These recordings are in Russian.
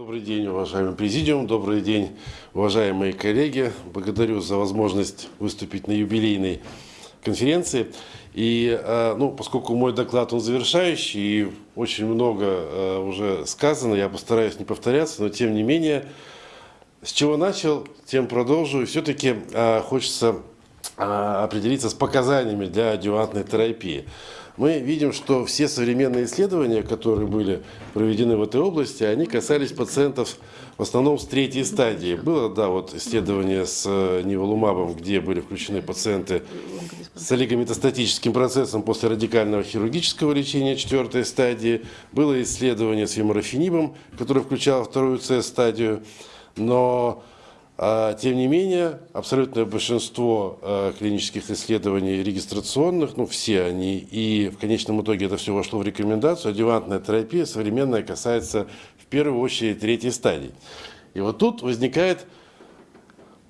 Добрый день, уважаемый президиум, добрый день, уважаемые коллеги. Благодарю за возможность выступить на юбилейной конференции. И, э, ну, поскольку мой доклад, он завершающий, и очень много э, уже сказано, я постараюсь не повторяться, но тем не менее, с чего начал, тем продолжу. И все-таки э, хочется определиться с показаниями для адювантной терапии мы видим, что все современные исследования, которые были проведены в этой области, они касались пациентов в основном с третьей стадии. Было, да, вот исследование с э, неволумабом, где были включены пациенты с олигометастатическим процессом после радикального хирургического лечения четвертой стадии. Было исследование с виморафенибом, которое включало вторую С-стадию. Но тем не менее, абсолютное большинство а, клинических исследований регистрационных, ну все они, и в конечном итоге это все вошло в рекомендацию, адювантная терапия современная касается в первую очередь третьей стадии. И вот тут возникает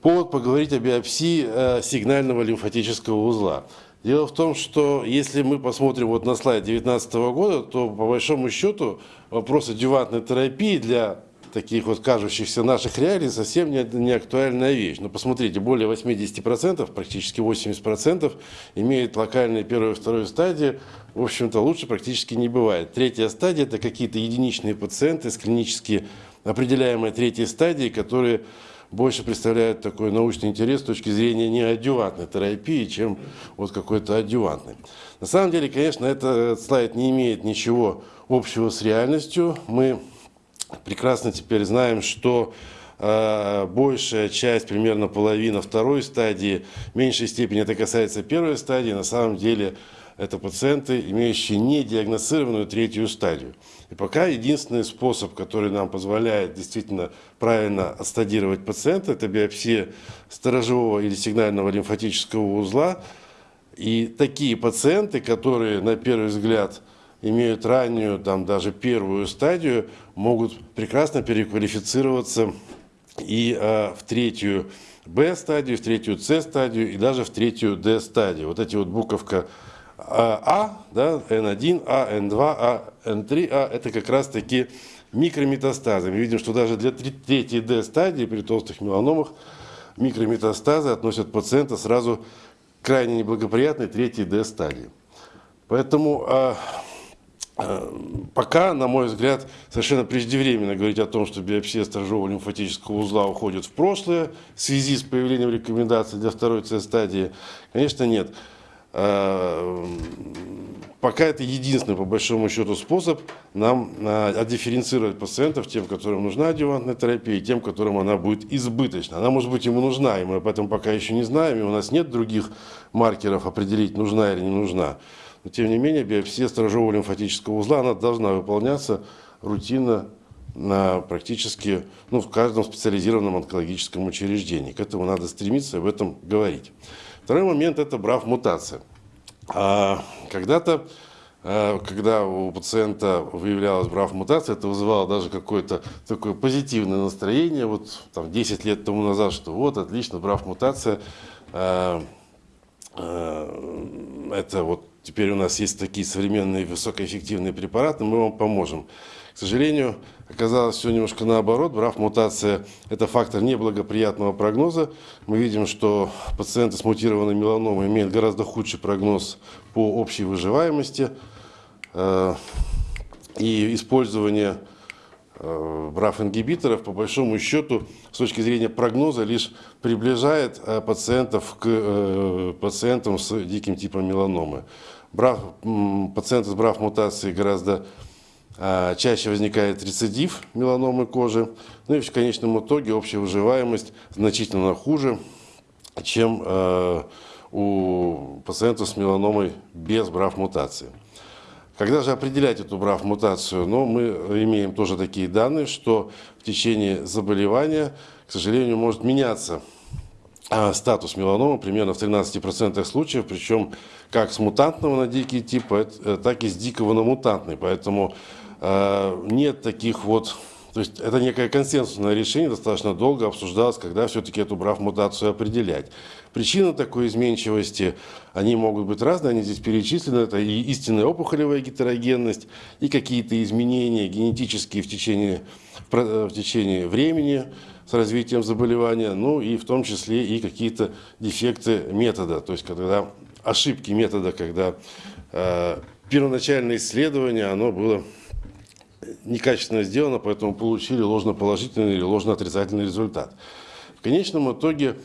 повод поговорить о биопсии а, сигнального лимфатического узла. Дело в том, что если мы посмотрим вот на слайд 2019 года, то по большому счету вопрос адювантной терапии для таких вот кажущихся наших реалий совсем не, не актуальная вещь. Но посмотрите, более 80%, практически 80% имеют локальные первую и вторую стадии. В общем-то, лучше практически не бывает. Третья стадия – это какие-то единичные пациенты с клинически определяемой третьей стадии, которые больше представляют такой научный интерес с точки зрения не адювантной терапии, чем вот какой-то адювантной. На самом деле, конечно, этот слайд не имеет ничего общего с реальностью. Мы прекрасно теперь знаем, что э, большая часть, примерно половина второй стадии, в меньшей степени это касается первой стадии, на самом деле это пациенты, имеющие недиагностированную третью стадию. И пока единственный способ, который нам позволяет действительно правильно отстадировать пациента, это биопсия сторожевого или сигнального лимфатического узла. И такие пациенты, которые на первый взгляд имеют раннюю, там даже первую стадию, могут прекрасно переквалифицироваться и э, в третью Б-стадию, в третью С-стадию и даже в третью Д-стадию. Вот эти вот буковка А, а да, N1, А, N2, А, N3, А, это как раз таки микрометастазы. Мы видим, что даже для третьей D-стадии при толстых меланомах микрометастазы относят пациента сразу к крайне неблагоприятной третьей D-стадии. Поэтому а, пока, на мой взгляд, совершенно преждевременно говорить о том, что биопсия сторожевого лимфатического узла уходит в прошлое в связи с появлением рекомендаций для второй С-стадии. Конечно, нет. Э, пока это единственный, по большому счету, способ нам э, отдифференцировать пациентов, тем, которым нужна адювантная терапия, и тем, которым она будет избыточна. Она, может быть, ему нужна, и мы об этом пока еще не знаем, и у нас нет других маркеров определить, нужна или не нужна. Но тем не менее, биопсия сторожевого лимфатического узла, она должна выполняться рутинно на практически ну, в каждом специализированном онкологическом учреждении. К этому надо стремиться об этом говорить. Второй момент – это брав-мутация. А, Когда-то, а, когда у пациента выявлялась брав-мутация, это вызывало даже какое-то такое позитивное настроение. Вот там 10 лет тому назад, что вот, отлично, брав-мутация. А, это вот теперь у нас есть такие современные высокоэффективные препараты, мы вам поможем. К сожалению, оказалось все немножко наоборот. Брав мутация – это фактор неблагоприятного прогноза. Мы видим, что пациенты с мутированной меланомой имеют гораздо худший прогноз по общей выживаемости. Э, и использование э, брав-ингибиторов, по большому счету, с точки зрения прогноза, лишь приближает э, пациентов к пациентам с диким типом меланомы. Брав, пациенты с брав-мутацией гораздо а, чаще возникает рецидив меланомы кожи. Ну и в конечном итоге общая выживаемость значительно хуже, чем у пациентов с меланомой без брав-мутации. Когда же определять эту брав-мутацию? Ну, мы имеем тоже такие данные, что в течение заболевания, к сожалению, может меняться а, статус меланомы примерно в 13% случаев, причем как с мутантного на дикий тип, э, так и с дикого на мутантный. Поэтому э, нет таких вот... То есть это некое консенсусное решение, достаточно долго обсуждалось, когда все-таки эту брав-мутацию определять. Причины такой изменчивости, они могут быть разные, они здесь перечислены. Это и истинная опухолевая гетерогенность, и какие-то изменения генетические в течение в, в течение времени с развитием заболевания, ну и в том числе и какие-то дефекты метода, то есть когда ошибки метода, когда э, первоначальное исследование, оно было некачественно сделано, поэтому получили ложноположительный или ложноотрицательный результат. В конечном итоге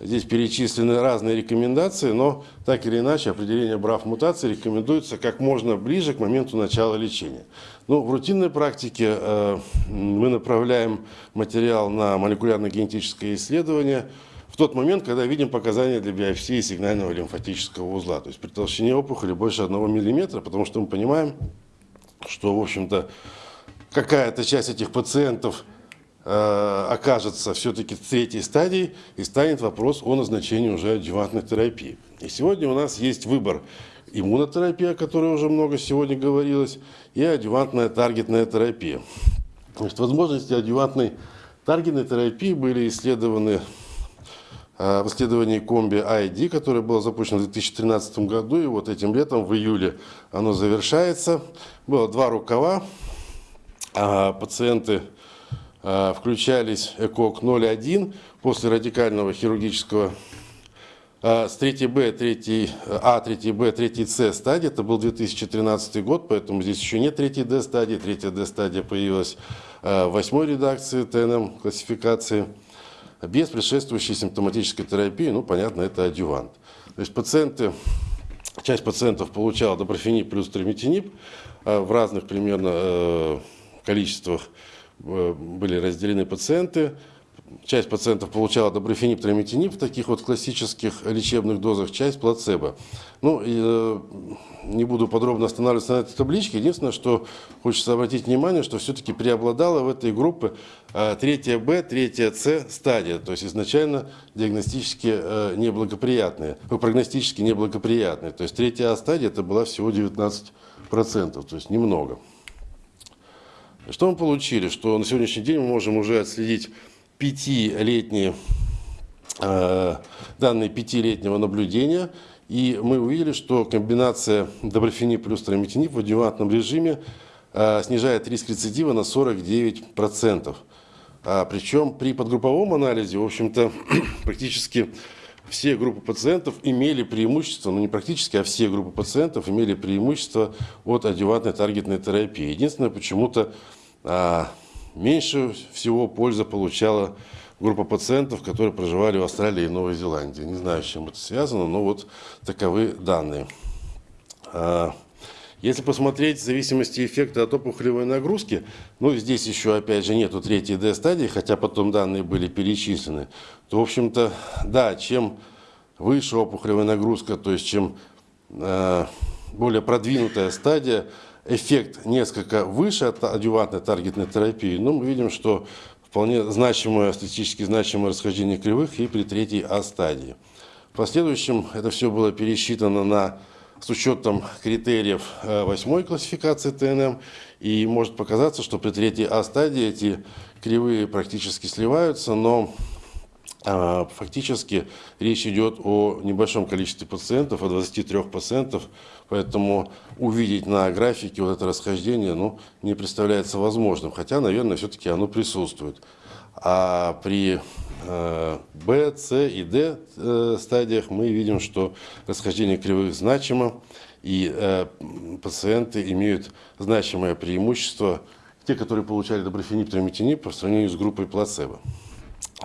здесь перечислены разные рекомендации, но так или иначе определение брав мутации рекомендуется как можно ближе к моменту начала лечения. Ну, в рутинной практике э, мы направляем материал на молекулярно-генетическое исследование в тот момент, когда видим показания для биопсии сигнального лимфатического узла, то есть при толщине опухоли больше 1 мм, потому что мы понимаем, что, в общем-то, какая-то часть этих пациентов э, окажется все-таки в третьей стадии и станет вопрос о назначении уже адъювантной терапии. И сегодня у нас есть выбор иммунотерапия, о которой уже много сегодня говорилось, и адъювантная таргетная терапия. Значит, возможности адъювантной таргетной терапии были исследованы э, в исследовании комби ID, которое было запущено в 2013 году, и вот этим летом, в июле, оно завершается. Было два рукава, а пациенты а, включались ЭКОК 0,1 после радикального хирургического а, с 3Б, 3 А, 3Б, 3С стадии, это был 2013 год, поэтому здесь еще нет 3Д стадии, 3Д стадия появилась в восьмой редакции ТНМ классификации, без предшествующей симптоматической терапии, ну, понятно, это адювант. То есть пациенты, часть пациентов получала доброфенип плюс триметинип в разных примерно э, количествах э, были разделены пациенты. Часть пациентов получала доброфенип, трамитинип в таких вот классических лечебных дозах, часть плацебо. Ну, э, не буду подробно останавливаться на этой табличке. Единственное, что хочется обратить внимание, что все-таки преобладала в этой группе э, третья Б, третья С стадия. То есть изначально диагностически э, неблагоприятные, прогностически неблагоприятные. То есть третья А стадия это была всего 19%, то есть немного. Что мы получили? Что на сегодняшний день мы можем уже отследить пятилетние э, данные пятилетнего наблюдения, и мы увидели, что комбинация доброфенип плюс трамитинип в адъювантном режиме э, снижает риск рецидива на 49%. А, причем при подгрупповом анализе, в общем-то, практически все группы пациентов имели преимущество, ну не практически, а все группы пациентов имели преимущество от адъювантной таргетной терапии. Единственное, почему-то а, меньше всего пользы получала группа пациентов, которые проживали в Австралии и Новой Зеландии. Не знаю, с чем это связано, но вот таковы данные. А, если посмотреть в зависимости эффекта от опухолевой нагрузки, ну здесь еще опять же нету третьей D-стадии, хотя потом данные были перечислены, то в общем-то, да, чем выше опухолевая нагрузка, то есть чем э, более продвинутая стадия, эффект несколько выше от адювантной таргетной терапии, но мы видим, что вполне значимое, статистически значимое расхождение кривых и при третьей А-стадии. В последующем это все было пересчитано на, с учетом критериев э, восьмой классификации ТНМ, и может показаться, что при третьей А-стадии эти кривые практически сливаются, но фактически речь идет о небольшом количестве пациентов, о 23 пациентов, поэтому увидеть на графике вот это расхождение ну, не представляется возможным, хотя, наверное, все-таки оно присутствует. А при э, Б, С и Д э, стадиях мы видим, что расхождение кривых значимо, и э, пациенты имеют значимое преимущество, те, которые получали доброфенип, трамитинип, по сравнению с группой плацебо.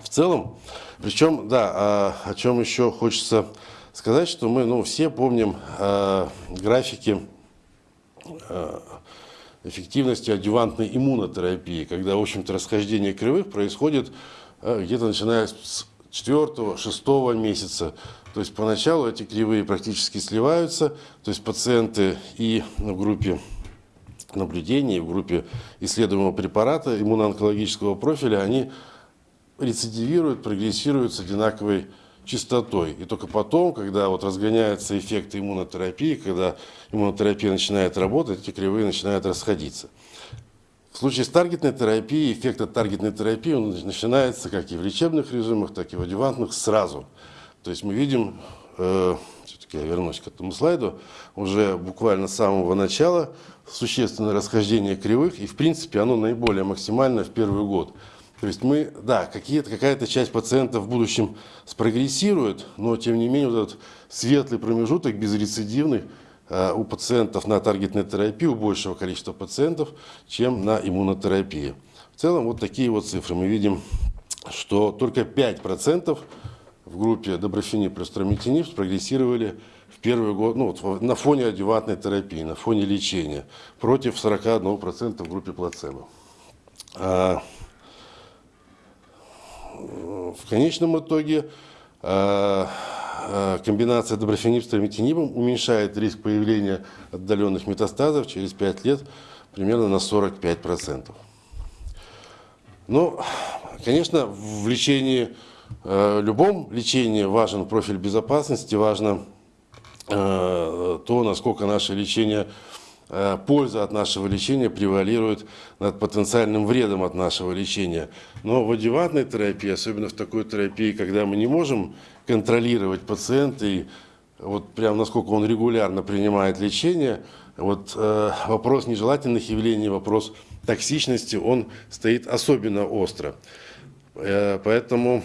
В целом, причем, да, а, о чем еще хочется сказать, что мы ну, все помним э, графики э, эффективности адювантной иммунотерапии, когда, в общем-то, расхождение кривых происходит где-то начиная с 4-6 месяца. То есть поначалу эти кривые практически сливаются, то есть пациенты и в группе наблюдения, и в группе исследуемого препарата иммуноонкологического профиля, они рецидивируют, прогрессируют с одинаковой частотой. И только потом, когда вот разгоняются эффекты иммунотерапии, когда иммунотерапия начинает работать, эти кривые начинают расходиться. В случае с таргетной терапией, эффект от таргетной терапии он начинается как и в лечебных режимах, так и в адювантных сразу. То есть мы видим, э, все-таки я вернусь к этому слайду, уже буквально с самого начала существенное расхождение кривых, и в принципе оно наиболее максимальное в первый год. То есть мы, да, какая-то часть пациентов в будущем спрогрессирует, но тем не менее вот этот светлый промежуток безрецидивный э, у пациентов на таргетной терапии, у большего количества пациентов, чем на иммунотерапии. В целом вот такие вот цифры. Мы видим, что только 5% в группе доброфени плюс трамитиниб спрогрессировали в первый год, ну, вот на фоне адювантной терапии, на фоне лечения, против 41% в группе плацебо. В конечном итоге а, а, комбинация доброфенип с трамитинибом уменьшает риск появления отдаленных метастазов через 5 лет примерно на 45%. Ну, конечно, в лечении, э, любом лечении важен профиль безопасности, важно э, то, насколько наше лечение Э, польза от нашего лечения превалирует над потенциальным вредом от нашего лечения. Но в адювантной терапии, особенно в такой терапии, когда мы не можем контролировать пациента и вот прям насколько он регулярно принимает лечение, вот э, вопрос нежелательных явлений, вопрос токсичности, он стоит особенно остро. Э, поэтому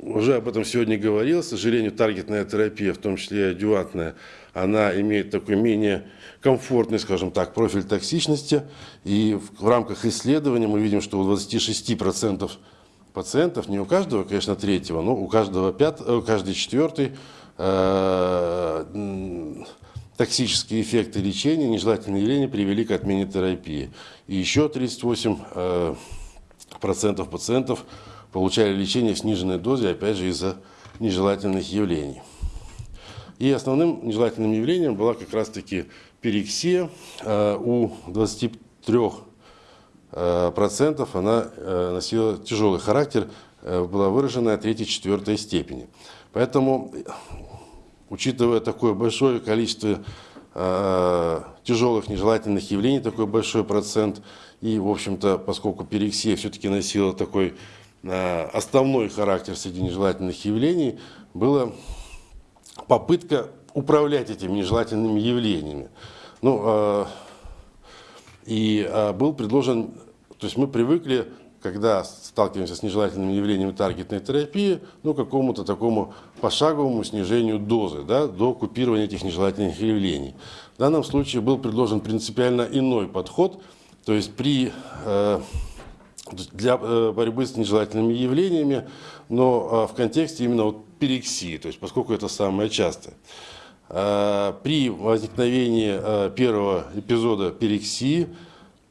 уже об этом сегодня говорил, к сожалению, таргетная терапия, в том числе и адювантная, она имеет такой менее комфортный, скажем так, профиль токсичности. И в, рамках исследования мы видим, что у 26% пациентов, не у каждого, конечно, третьего, но у каждого пятого, каждый четвертый э, токсические эффекты лечения, нежелательные явления привели к отмене терапии. И еще 38% э, процентов пациентов получали лечение в сниженной дозе, опять же, из-за нежелательных явлений. И основным нежелательным явлением была как раз-таки перексия. Э, у 23 э, процентов она э, носила тяжелый характер, была выражена третьей-четвертой степени. Поэтому, учитывая такое большое количество тяжелых нежелательных явлений, такой большой процент, и, в общем-то, поскольку перексия все-таки носила такой основной характер среди нежелательных явлений, была попытка управлять этими нежелательными явлениями. Ну, э, и э, был предложен, то есть мы привыкли, когда сталкиваемся с нежелательными явлениями таргетной терапии, ну, какому-то такому пошаговому снижению дозы, да, до купирования этих нежелательных явлений. В данном случае был предложен принципиально иной подход, то есть при э, для э, борьбы с нежелательными явлениями, но в контексте именно вот перексии, то есть поскольку это самое частое. Э, при возникновении первого эпизода перексии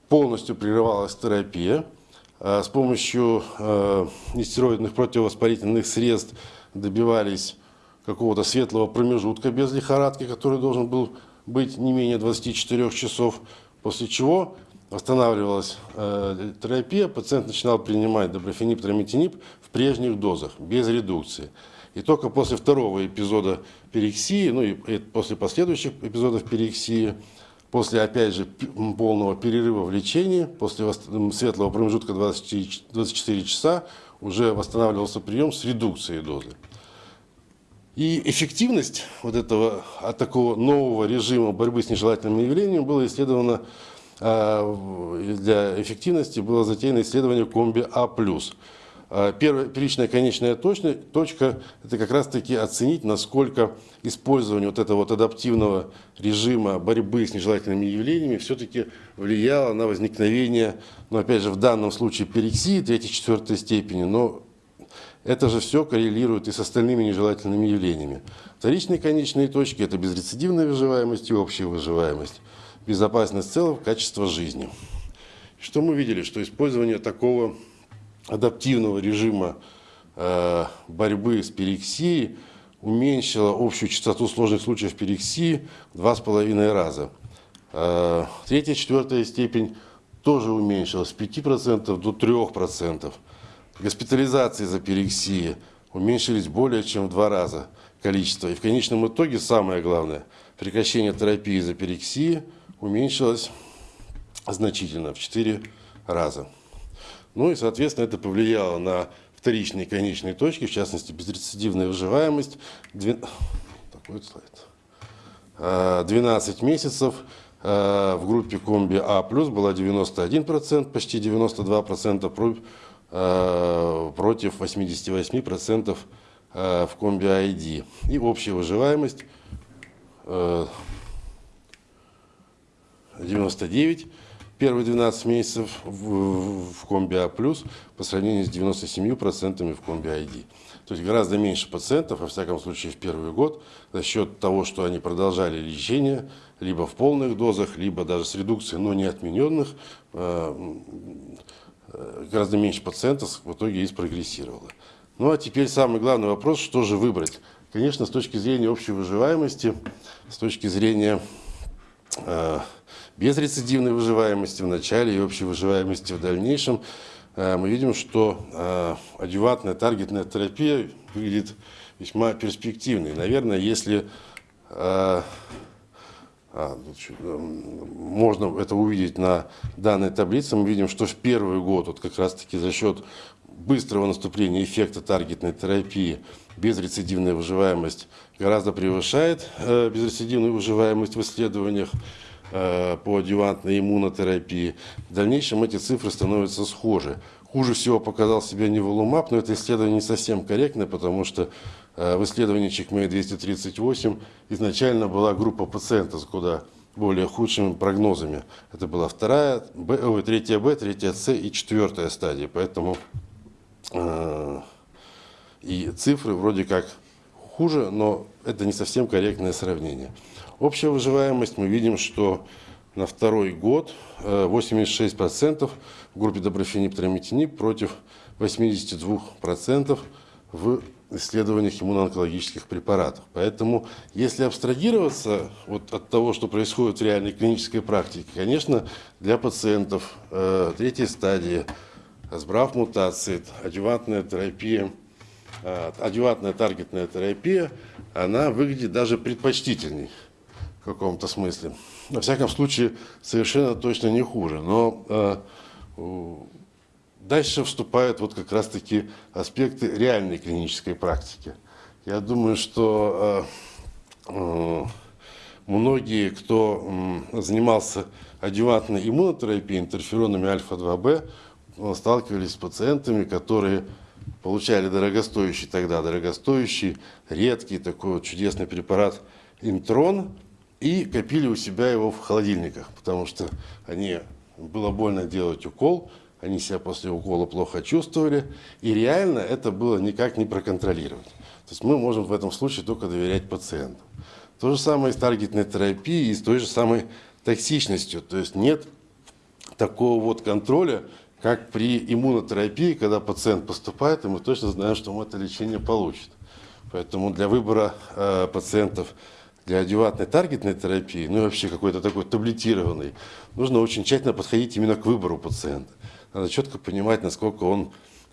полностью прерывалась терапия. С помощью нестероидных противовоспалительных средств добивались какого-то светлого промежутка без лихорадки, который должен был быть не менее 24 часов, после чего восстанавливалась э, терапия, пациент начинал принимать доброфенип, трамитинип в прежних дозах, без редукции. И только после второго эпизода перексии, ну и, и после последующих эпизодов перексии, после, опять же, полного перерыва в лечении, после светлого промежутка 20, 24 часа, уже восстанавливался прием с редукцией дозы. И эффективность вот этого, от такого нового режима борьбы с нежелательными явлениями была исследована а, для эффективности было затеяно исследование комби А+. А, первая первичная конечная точка, точка – это как раз-таки оценить, насколько использование вот этого вот адаптивного режима борьбы с нежелательными явлениями все-таки влияло на возникновение, ну, опять же, в данном случае перексии третьей-четвертой степени, но это же все коррелирует и с остальными нежелательными явлениями. Вторичные конечные точки – это безрецидивная выживаемость и общая выживаемость безопасность целого, качество жизни. Что мы видели? Что использование такого адаптивного режима э, борьбы с перексией уменьшило общую частоту сложных случаев перексии в два с половиной раза. Э, третья, четвертая степень тоже уменьшилась с 5% до 3%. Госпитализации за перексией уменьшились более чем в два раза количество. И в конечном итоге самое главное – прекращение терапии за перексией – уменьшилась значительно, в 4 раза. Ну и, соответственно, это повлияло на вторичные конечные точки, в частности, безрецидивная выживаемость. Так, будет слайд. 12 месяцев в группе комби А было 91%, почти 92% против 88% в комби ID. И общая выживаемость 99 первые 12 месяцев в, в комби А+, по сравнению с 97% в комби ID. То есть гораздо меньше пациентов, во всяком случае в первый год, за счет того, что они продолжали лечение, либо в полных дозах, либо даже с редукцией, но не отмененных, э, э, гораздо меньше пациентов в итоге и спрогрессировало. Ну а теперь самый главный вопрос, что же выбрать? Конечно, с точки зрения общей выживаемости, с точки зрения э, безрецидивной выживаемости в начале и общей выживаемости в дальнейшем, э, мы видим, что э, адювантная таргетная терапия выглядит весьма перспективной. Наверное, если э, а, можно это увидеть на данной таблице, мы видим, что в первый год, вот как раз-таки за счет быстрого наступления эффекта таргетной терапии, безрецидивная выживаемость гораздо превышает безрецидивную выживаемость в исследованиях. Э, по адъювантной иммунотерапии. В дальнейшем эти цифры становятся схожи. Хуже всего показал себя неволумаб, но это исследование не совсем корректное, потому что э, в исследовании ЧЕКМЕЙ 238 изначально была группа пациентов куда более худшими прогнозами. Это была вторая, Б, ой, третья Б, третья С и четвертая стадия. Поэтому э, и цифры вроде как хуже, но это не совсем корректное сравнение. Общая выживаемость мы видим, что на второй год 86% э, в группе доброфенип трамитинип против 82% в исследованиях иммуноонкологических препаратов. Поэтому, если абстрагироваться вот от того, что происходит в реальной клинической практике, конечно, для пациентов э, третьей стадии, сбрав мутации, адювантная терапия, э, адювантная таргетная терапия, она выглядит даже предпочтительней в каком-то смысле. Во всяком случае, совершенно точно не хуже. Но э, дальше вступают вот как раз-таки аспекты реальной клинической практики. Я думаю, что э, э, многие, кто э, занимался адювантной иммунотерапией, интерферонами альфа-2b, сталкивались с пациентами, которые получали дорогостоящий тогда, дорогостоящий, редкий такой вот чудесный препарат интрон, и копили у себя его в холодильниках, потому что они, было больно делать укол, они себя после укола плохо чувствовали, и реально это было никак не проконтролировать. То есть мы можем в этом случае только доверять пациенту. То же самое с таргетной терапией, и с той же самой токсичностью. То есть нет такого вот контроля, как при иммунотерапии, когда пациент поступает, и мы точно знаем, что он это лечение получит. Поэтому для выбора э, пациентов для адювантной таргетной терапии, ну и вообще какой-то такой таблетированный, нужно очень тщательно подходить именно к выбору пациента. Надо четко понимать, насколько он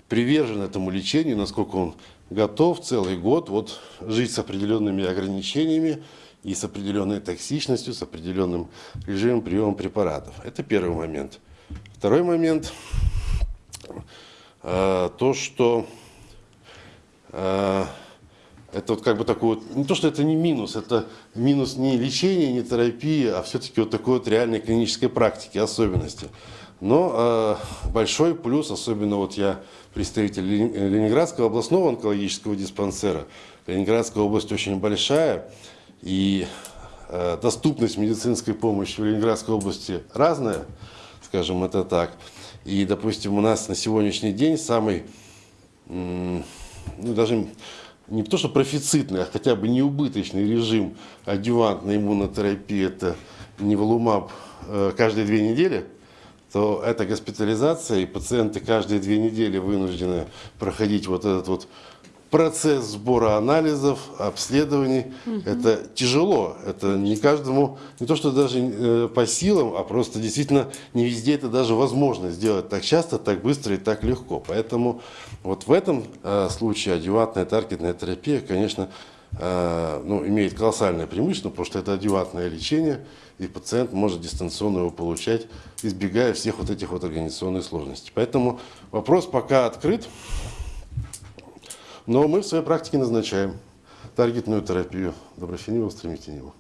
привержен этому лечению, насколько он готов целый год вот, жить с определенными ограничениями и с определенной токсичностью, с определенным режимом приема препаратов. Это первый момент. Второй момент э, – то, что э, это вот как бы такой вот, не то, что это не минус, это минус не лечения, не терапии, а все-таки вот такой вот реальной клинической практики, особенности. Но э, большой плюс, особенно вот я представитель Ленинградского областного онкологического диспансера. Ленинградская область очень большая, и э, доступность медицинской помощи в Ленинградской области разная, скажем это так. И, допустим, у нас на сегодняшний день самый, ну, даже не то что профицитный, а хотя бы неубыточный режим адювантной иммунотерапии, это неволумаб э, каждые две недели, то это госпитализация, и пациенты каждые две недели вынуждены проходить вот этот вот процесс сбора анализов, обследований. Угу. Это тяжело. Это не каждому, не то что даже э, по силам, а просто действительно не везде это даже возможно сделать так часто, так быстро и так легко. Поэтому вот в этом э, случае адювантная таргетная терапия, конечно, э, ну, имеет колоссальное преимущество, потому что это адювантное лечение, и пациент может дистанционно его получать, избегая всех вот этих вот организационных сложностей. Поэтому вопрос пока открыт. Но мы в своей практике назначаем таргетную терапию доброфениба, стремительниба.